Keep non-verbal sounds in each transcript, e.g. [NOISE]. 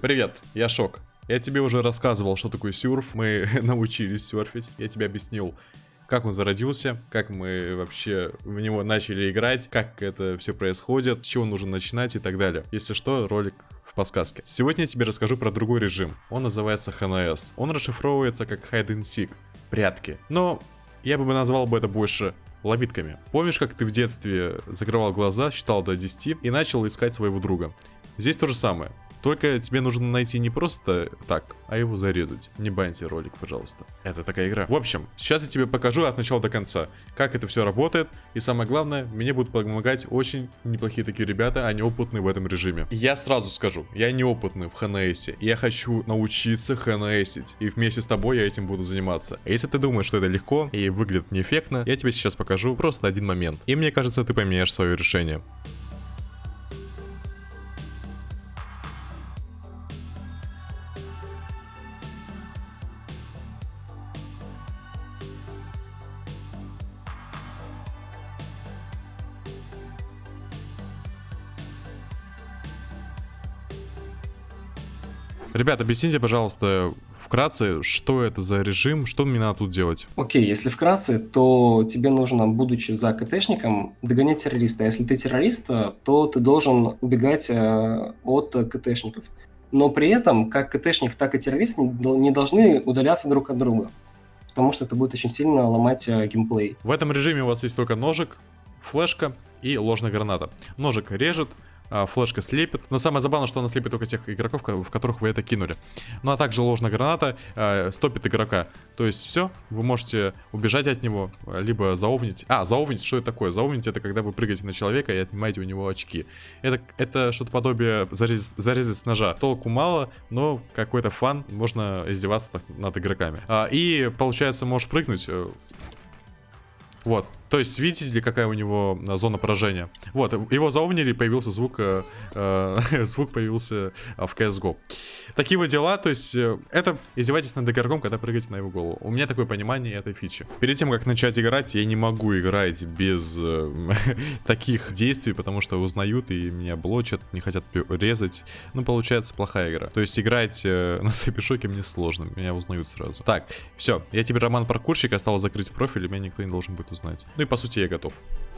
Привет, я Шок. Я тебе уже рассказывал, что такое сюрф. Мы [LAUGHS] научились серфить. Я тебе объяснил, как он зародился, как мы вообще в него начали играть, как это все происходит, с чего нужно начинать и так далее. Если что, ролик в подсказке. Сегодня я тебе расскажу про другой режим. Он называется HNS. Он расшифровывается как Hide and Seek. Прятки. Но я бы назвал бы это больше ловитками. Помнишь, как ты в детстве закрывал глаза, считал до 10 и начал искать своего друга? Здесь то же самое. Только тебе нужно найти не просто так, а его зарезать. Не баньте ролик, пожалуйста. Это такая игра. В общем, сейчас я тебе покажу от начала до конца, как это все работает. И самое главное, мне будут помогать очень неплохие такие ребята, они опытные в этом режиме. Я сразу скажу, я неопытный в ХНС. Я хочу научиться ХНСить. И вместе с тобой я этим буду заниматься. А если ты думаешь, что это легко и выглядит неэффектно, я тебе сейчас покажу просто один момент. И мне кажется, ты поменяешь свое решение. Ребят, объясните, пожалуйста, вкратце, что это за режим, что мне надо тут делать? Окей, если вкратце, то тебе нужно, будучи за КТшником, догонять террориста. А если ты террорист, то ты должен убегать э, от КТшников. Но при этом, как КТшник, так и террорист не должны удаляться друг от друга. Потому что это будет очень сильно ломать э, геймплей. В этом режиме у вас есть только ножик, флешка и ложная граната. Ножик режет, а, флешка слепит. Но самое забавное, что она слепит только тех игроков, в которых вы это кинули. Ну а также ложная граната э, стопит игрока. То есть все, вы можете убежать от него, либо заовнить. А, заовнить, что это такое? Заовнить это когда вы прыгаете на человека и отнимаете у него очки. Это, это что-то подобие зарез, зарезать с ножа. Толку мало, но какой-то фан, можно издеваться над игроками. А, и получается, можешь прыгнуть э, вот. То есть, видите ли, какая у него э, зона поражения? Вот, его заумнили, появился звук, э, э [LAUGHS] звук появился э, в CSGO. Такие вот дела, то есть, э, это издевайтесь над игроком, когда прыгаете на его голову. У меня такое понимание этой фичи. Перед тем, как начать играть, я не могу играть без э, [LAUGHS] таких действий, потому что узнают и меня блочат, не хотят резать. Ну, получается, плохая игра. То есть, играть э, [LAUGHS] на сэпишоке мне сложно, меня узнают сразу. Так, все, я теперь Роман Паркурщик, осталось закрыть профиль, и меня никто не должен будет узнать. Ну и по сути я готов.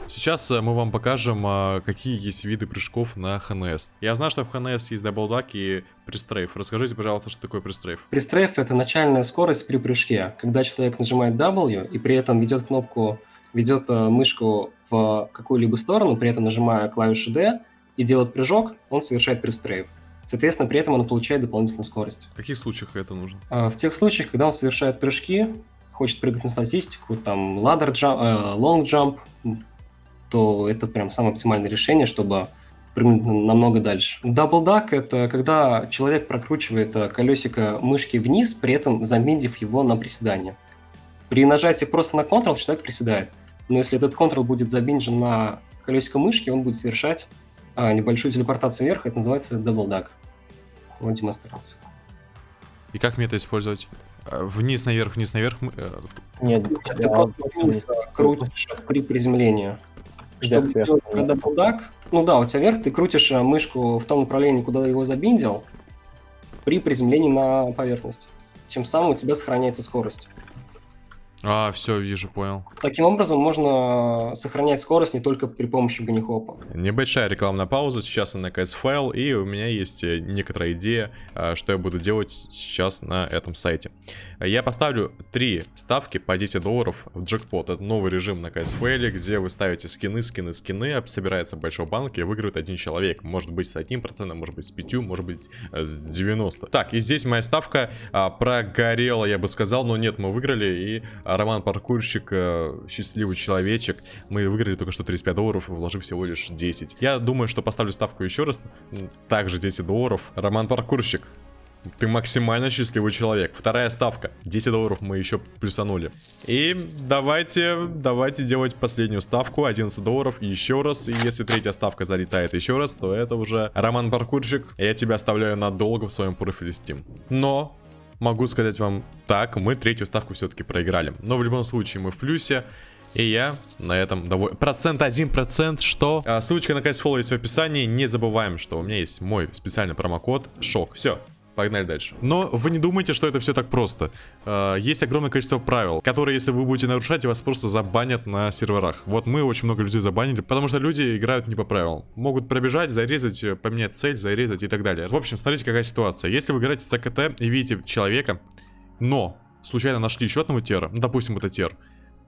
Сейчас э, мы вам покажем, а, какие есть виды прыжков на HNS. Я знаю, что в HNS есть double duck и prestrafe. Расскажите, пожалуйста, что такое prestrafe. Prestrafe — это начальная скорость при прыжке. Когда человек нажимает W и при этом ведет кнопку, ведет э, мышку в какую-либо сторону, при этом нажимая клавишу D и делает прыжок, он совершает prestrafe. Соответственно, при этом он получает дополнительную скорость. В каких случаях это нужно? А, в тех случаях, когда он совершает прыжки, хочет прыгать на статистику, там, ladder jump, э, long jump, то это прям самое оптимальное решение, чтобы прыгнуть намного дальше. Double duck – это когда человек прокручивает э, колесико мышки вниз, при этом замедлив его на приседание. При нажатии просто на Ctrl человек приседает. Но если этот Ctrl будет забинжен на колесико мышки, он будет совершать а, небольшую телепортацию вверх. Это называется double duck. Вот демонстрация. И как мне это использовать? Вниз, наверх, вниз, наверх. Э, Нет, ты просто вниз крутишь при приземлении. Чтобы сделать когда пудак, ну да, у тебя вверх, ты крутишь э, мышку в том направлении, куда его забиндил, при приземлении на поверхность. Тем самым у тебя сохраняется скорость. А, все, вижу, понял. Таким образом, можно сохранять скорость не только при помощи ганихопа. Небольшая рекламная пауза, сейчас на наконец файл, и у меня есть э, некоторая идея, э, что я буду делать сейчас на этом сайте. Я поставлю три ставки по 10 долларов в джекпот. Это новый режим на CSFL, где вы ставите скины, скины, скины, собирается большой банк и выигрывает один человек. Может быть с одним процентом, может быть с 5, может быть э, с 90. Так, и здесь моя ставка а, прогорела, я бы сказал, но нет, мы выиграли, и Роман Паркурщик, э, счастливый человечек. Мы выиграли только что 35 долларов, вложив всего лишь 10. Я думаю, что поставлю ставку еще раз. Также 10 долларов. Роман Паркурщик, ты максимально счастливый человек. Вторая ставка. 10 долларов мы еще плюсанули. И давайте, давайте делать последнюю ставку. 11 долларов еще раз. И если третья ставка залетает еще раз, то это уже Роман Паркурщик. Я тебя оставляю надолго в своем профиле Steam. Но могу сказать вам так, мы третью ставку все-таки проиграли. Но в любом случае мы в плюсе. И я на этом доволен. Процент один процент, что? А, ссылочка на CSFOLLOW есть в описании. Не забываем, что у меня есть мой специальный промокод ШОК. Все, Погнали дальше. Но вы не думайте, что это все так просто. Э, Есть огромное количество правил, которые, если вы будете нарушать, вас просто забанят на серверах. Вот мы очень много людей забанили, потому что люди играют не по правилам. Могут пробежать, зарезать, э, поменять цель, зарезать и так далее. В общем, смотрите, какая ситуация. Если вы играете с АКТ и видите человека, но случайно нашли еще одного тера, ну, допустим, это тер,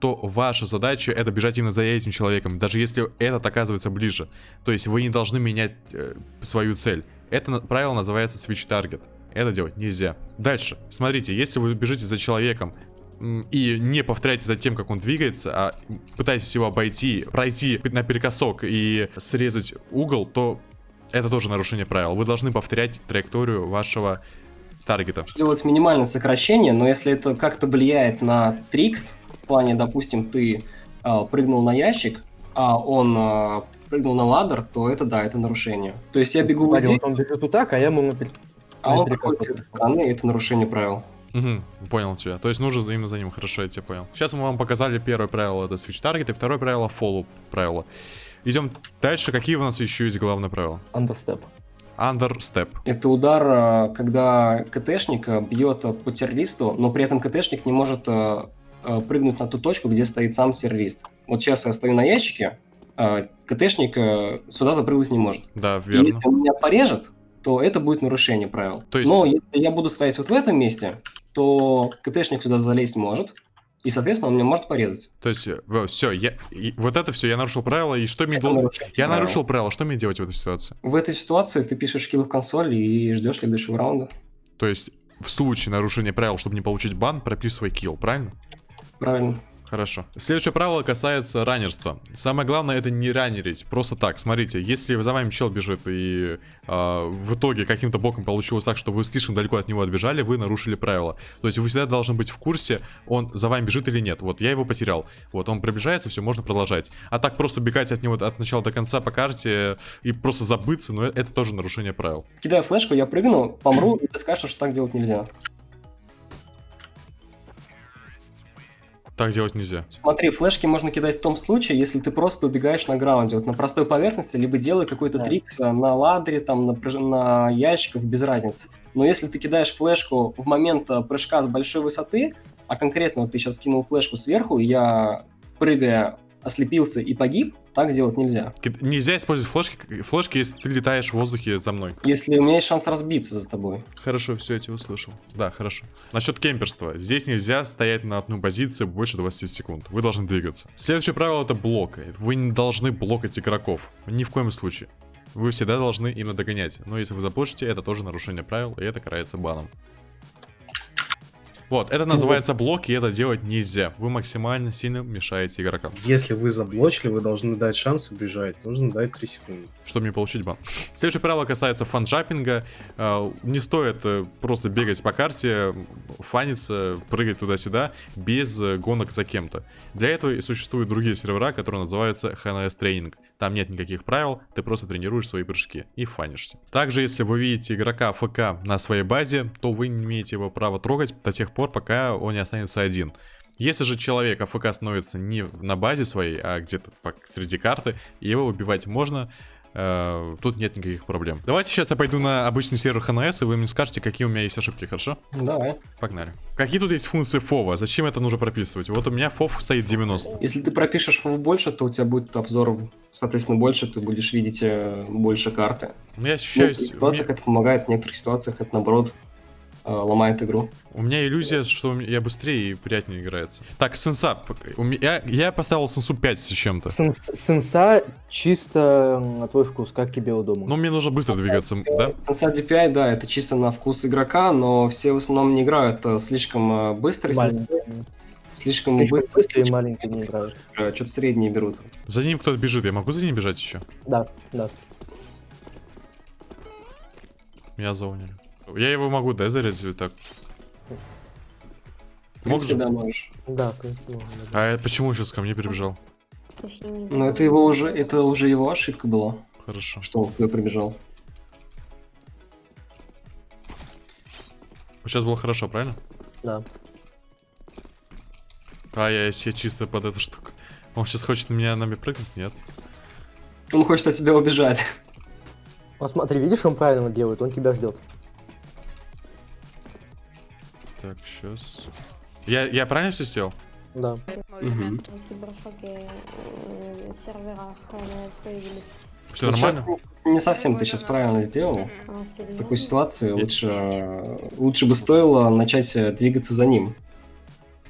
то ваша задача это бежать именно за этим человеком, даже если этот оказывается ближе. То есть вы не должны менять э, свою цель. Это на- правило называется switch target. Это делать нельзя. Дальше. Смотрите, если вы бежите за человеком и не повторяете за тем, как он двигается, а пытаетесь его обойти, пройти наперекосок и срезать угол, то это тоже нарушение правил. Вы должны повторять траекторию вашего таргета. Делать минимальное сокращение, но если это как-то влияет на трикс, в плане, допустим, ты а, прыгнул на ящик, а он а, прыгнул на ладер, то это да, это нарушение. То есть я бегу вот здесь, вот он бежит вот так, а я ему напер- а он проходит с этой стороны, и это нарушение правил. Угу, понял тебя. То есть нужно за именно за ним, хорошо, я тебя понял. Сейчас мы вам показали первое правило, это switch target, и второе правило follow правило. Идем дальше. Какие у нас еще есть главные правила? Understep. Understep. Это удар, а, когда КТшник а, бьет а, по террористу, но при этом КТшник не может прыгнуть на ту точку, где стоит сам террорист. Вот сейчас я стою на ящике, КТшник а, сюда запрыгнуть не может. Да, И верно. если он меня порежет, то это будет нарушение правил. То есть- Но если я буду стоять вот в этом месте, то КТшник сюда залезть может, и, соответственно, он меня может порезать. То есть, все, я, и вот это все, я нарушил правила, и что мне нарушение Я правил. нарушил правила, что мне делать в этой ситуации? В этой ситуации ты пишешь килл в консоль и ждешь следующего раунда. То есть, в случае нарушения правил, чтобы не получить бан, прописывай килл, правильно? Правильно. Хорошо. Следующее правило касается раннерства. Самое главное это не раннерить, просто так. Смотрите, если за вами чел бежит и а, в итоге каким-то боком получилось так, что вы слишком далеко от него отбежали, вы нарушили правила. То есть вы всегда должны быть в курсе, он за вами бежит или нет. Вот я его потерял. Вот он приближается, все, можно продолжать. А так просто бегать от него от начала до конца по карте и просто забыться, ну это тоже нарушение правил. Кидаю флешку, я прыгну, помру, и ты скажешь, что так делать нельзя. Так делать нельзя. Смотри, флешки можно кидать в том случае, если ты просто убегаешь на граунде, вот на простой поверхности, либо делай какой-то Да. трикс э, на ладере, там, на, на ящиках, без разницы. Но если ты кидаешь флешку в момент э, прыжка с большой высоты, а конкретно вот ты сейчас кинул флешку сверху, и я, прыгая, ослепился и погиб, так делать нельзя. Нельзя использовать флешки, флешки, если ты летаешь в воздухе за мной. Если у меня есть шанс разбиться за тобой. Хорошо, все, я тебя услышал. Да, хорошо. Насчет кемперства. Здесь нельзя стоять на одной позиции больше 20 секунд. Вы должны двигаться. Следующее правило это блок. Вы не должны блокать игроков. Ни в коем случае. Вы всегда должны именно догонять. Но если вы заблочите, это тоже нарушение правил, и это карается баном. Вот, это называется блок, и это делать нельзя. Вы максимально сильно мешаете игрокам. Если вы заблочили, вы должны дать шанс убежать. Нужно дать 3 секунды. чтобы не получить бан. Следующее правило касается фанджапинга. Э, Не стоит э, просто бегать по карте, фаниться, прыгать туда-сюда без э, гонок за кем-то. Для этого и существуют другие сервера, которые называются HNS тренинг. Там нет никаких правил, ты просто тренируешь свои прыжки и фанишься. Также, если вы видите игрока ФК на своей базе, то вы не имеете его права трогать до тех пор, пока он не останется один. Если же человек АФК становится не на базе своей, а где-то среди карты, его убивать можно, э, тут нет никаких проблем. Давайте сейчас я пойду на обычный сервер ХНС, и вы мне скажете, какие у меня есть ошибки, хорошо? Давай. Погнали. Какие тут есть функции фова? Зачем это нужно прописывать? Вот у меня фов стоит 90. Если ты пропишешь фов больше, то у тебя будет обзор, соответственно, больше, ты будешь видеть э, больше карты. Ну, я В ощущаю... некоторых ситуациях это помогает, в некоторых ситуациях это, наоборот, ломает игру. У меня иллюзия, что я быстрее и приятнее играется. Так, сенса. Я, я поставил сенсу 5 с чем-то. Сенс- Сенса чисто на твой вкус, как тебе удобно. Но мне нужно быстро двигаться, да? Сенса DPI, да, это чисто на вкус игрока, но все в основном не играют э, слишком э, Маленький. слишком Слишком быстрый, быстрые и маленькие не играют. что-то средние берут. За ним кто-то бежит. Я могу за ним бежать еще? Да, да. Меня заунили. Я его могу, да, зарезать так? В принципе, да, можешь. Да, в принципе, можно, да. А почему сейчас ко мне Но знаю. это его уже, это уже его ошибка была, Хорошо. что он к тебе прибежал. Сейчас было хорошо, правильно? Да. А, я, я чисто под эту штуку. Он сейчас хочет на меня нами прыгнуть? Нет. Он хочет от тебя убежать. Вот смотри, видишь, он правильно делает, он тебя ждет. Так, сейчас. Я, я правильно все сделал? Да. Э, серверах э, появились. Все щас нормально? не совсем ты сейчас правильно сделал. А, В такой ситуации лучше, э, лучше бы стоило начать э, двигаться за ним.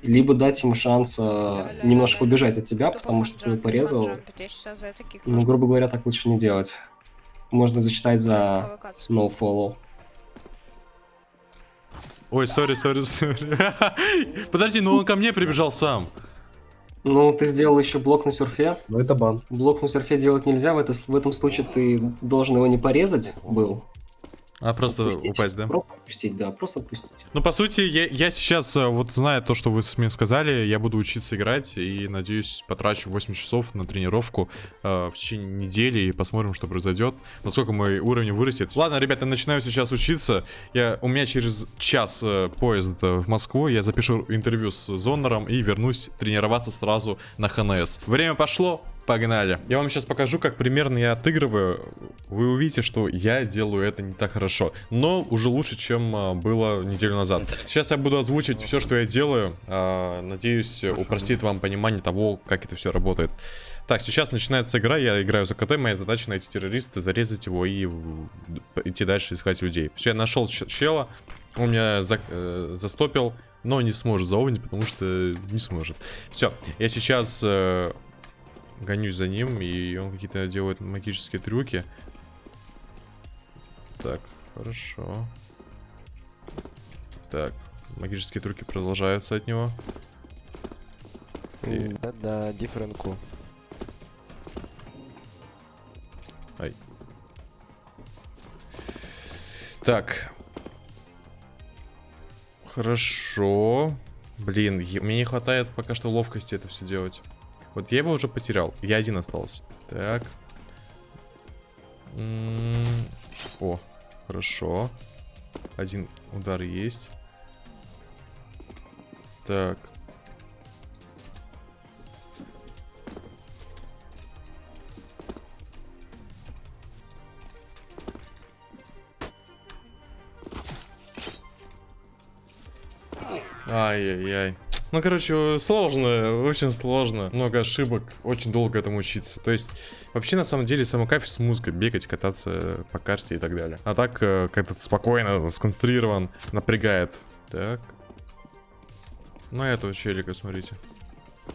Либо дать ему шанс э, немножко убежать от тебя, потому что ты его порезал. Ну, грубо говоря, так лучше не делать. Можно засчитать за no follow. Ой, сори, сори, сори. [LAUGHS] Подожди, ну он ко мне прибежал сам. Ну, ты сделал еще блок на серфе. Ну, это бан. Блок на серфе делать нельзя, в, это, в этом случае ты должен его не порезать был. А просто Отпустить. упасть, да? Просто отпустить, да, просто отпустить. Ну, по сути, я, я сейчас, э, вот зная то, что вы мне сказали, я буду учиться играть и, надеюсь, потрачу 8 часов на тренировку э, в течение недели и посмотрим, что произойдет, насколько мой уровень вырастет. Ладно, ребята, начинаю сейчас учиться. Я, у меня через час э, поезд э, в Москву, я запишу интервью с Зоннером и вернусь тренироваться сразу на ХНС. Время пошло, Погнали. Я вам сейчас покажу, как примерно я отыгрываю. Вы увидите, что я делаю это не так хорошо. Но уже лучше, чем а, было неделю назад. Сейчас я буду озвучивать все, что я делаю. А, надеюсь, упростит вам понимание того, как это все работает. Так, сейчас начинается игра, я играю за КТ, моя задача найти террориста, зарезать его и идти дальше искать людей. Все, я нашел чела, он меня за- э, застопил, но не сможет заовнить, потому что не сможет. Все, я сейчас э, гонюсь за ним, и он какие-то делает магические трюки. Так, хорошо. Так, магические трюки продолжаются от него. И- Да-да, дифференку. Так. Хорошо. Блин, мне не хватает пока что ловкости это все делать. Вот я его уже потерял. Я один остался. Так. М, О, хорошо. Один удар есть. Так. Ай-яй-яй. Ну, короче, сложно, очень сложно. Много ошибок, очень долго этому учиться. То есть, вообще, на самом деле, самый кайф с музыкой. Бегать, кататься по карте и так далее. А так, э, как-то спокойно, сконцентрирован, напрягает. Так. Ну, этого челика, смотрите.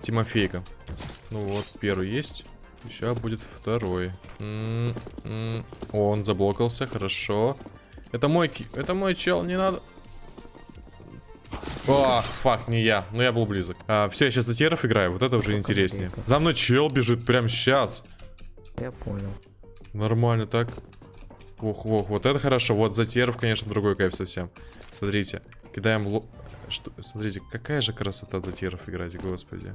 Тимофейка. Ну вот, первый есть. Сейчас будет второй. М, м. О, он заблокался, хорошо. Это мой, это мой чел, не надо. Ох, фак, не я. Но я был близок. все, я сейчас за теров играю. Вот это уже интереснее. За мной чел бежит прямо сейчас. Я понял. Нормально так. Ох, ох, вот это хорошо. Вот за теров, конечно, другой кайф совсем. Смотрите, кидаем ло... Что? Смотрите, какая же красота за теров играть, господи.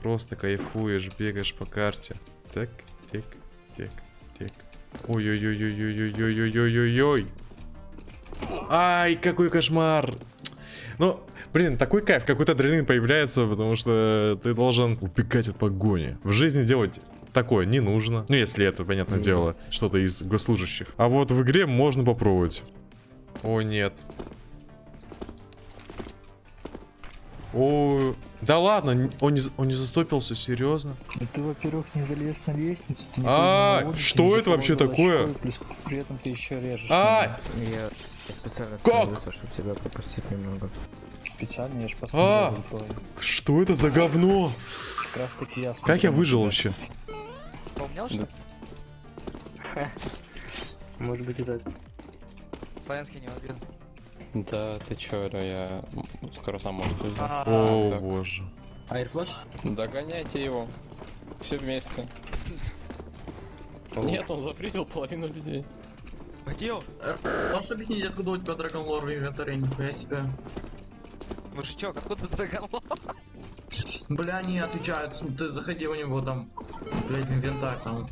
Просто кайфуешь, бегаешь по карте. Так, тик, тик, тик. Ой-ой-ой-ой-ой-ой-ой-ой-ой-ой. Ай, какой кошмар. Ну, блин, такой кайф, какой-то адреналин появляется, потому что ты должен убегать от погони. В жизни делать такое не нужно. Ну, если это, понятное Мгм. дело, что-то из госслужащих. А вот в игре можно попробовать. О, нет. О, да ладно, он не, он не застопился, серьезно? Да ты, во-первых, не залез на лестницу, ты не А, понял логики, что это вообще такое? плюс при этом ты еще режешь. А! меня. Я специально Как? чтобы тебя пропустить немного. Специально, я ж А! посмотрел твой. Что это за говно? Как раз таки я Как я выжил тебя. вообще? Поумнел, что ли? [LAUGHS] Может быть и так. Славянский не убил. Да, ты чё, Ра, я скоро сам может уйду. О, так. боже. Airflash? Догоняйте его. Все вместе. Нет, он зафризил половину людей. Он? Можешь объяснить, откуда у тебя Dragon Lore в инвентаре? Нихуя себе. Мужичок, откуда Драгонлор? Бля, они отвечают, ты заходи у него там, блядь, инвентарь там.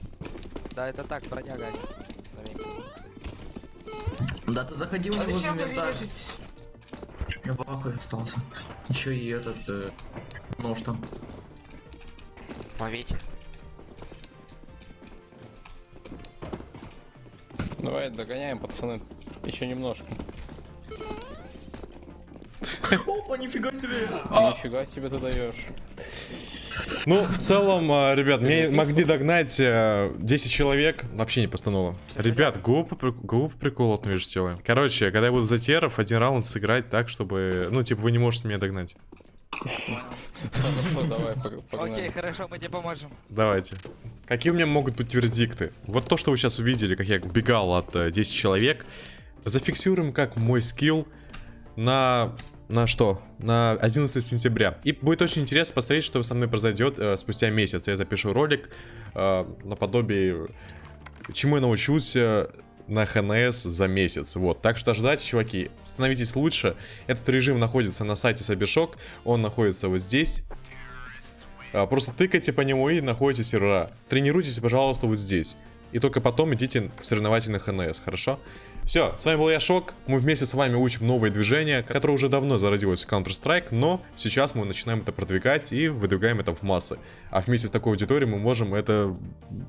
Да, это так, бродяга. Да, ты заходи у него в инвентарь. Я в ахуе остался. Еще и этот, э, нож там. Ловите. Давай догоняем, пацаны. Еще немножко. Опа, нифига себе. Нифига себе ты даешь. Ну, в целом, а, ребят, мне могли догнать а, 10 человек. Вообще не постанова. Ребят, глупо, глупо прикол от между делаем. Короче, когда я буду за теров, один раунд сыграть так, чтобы... Ну, типа, вы не можете меня догнать. Хорошо, давай, погнали. Окей, хорошо, мы тебе поможем. Давайте. Какие у меня могут быть вердикты? Вот то, что вы сейчас увидели, как я убегал от э, 10 человек, зафиксируем как мой скилл на... На что? На 11 сентября. И будет очень интересно посмотреть, что со мной произойдет э, спустя месяц. Я запишу ролик э, наподобие, чему я научился на ХНС за месяц. Вот. Так что ожидайте, чуваки. Становитесь лучше. Этот режим находится на сайте Сабишок. Он находится вот здесь. А, Просто тыкайте по нему и находите сервера. Тренируйтесь, пожалуйста, вот здесь. И только потом идите в соревновательный ХНС, хорошо? Все, с вами был я, Шок. Мы вместе с вами учим новые движения, которое уже давно зародилось в Counter-Strike, но сейчас мы начинаем это продвигать и выдвигаем это в массы. А вместе с такой аудиторией мы можем это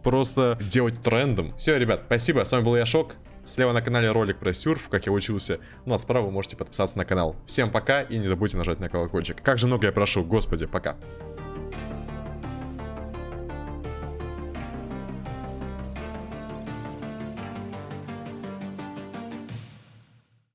просто делать трендом. Все, ребят, спасибо, с вами был я, Шок. Слева на канале ролик про сюрф, как я учился. Ну а справа вы можете подписаться на канал. Всем пока и не забудьте нажать на колокольчик. Как же много я прошу, господи, пока.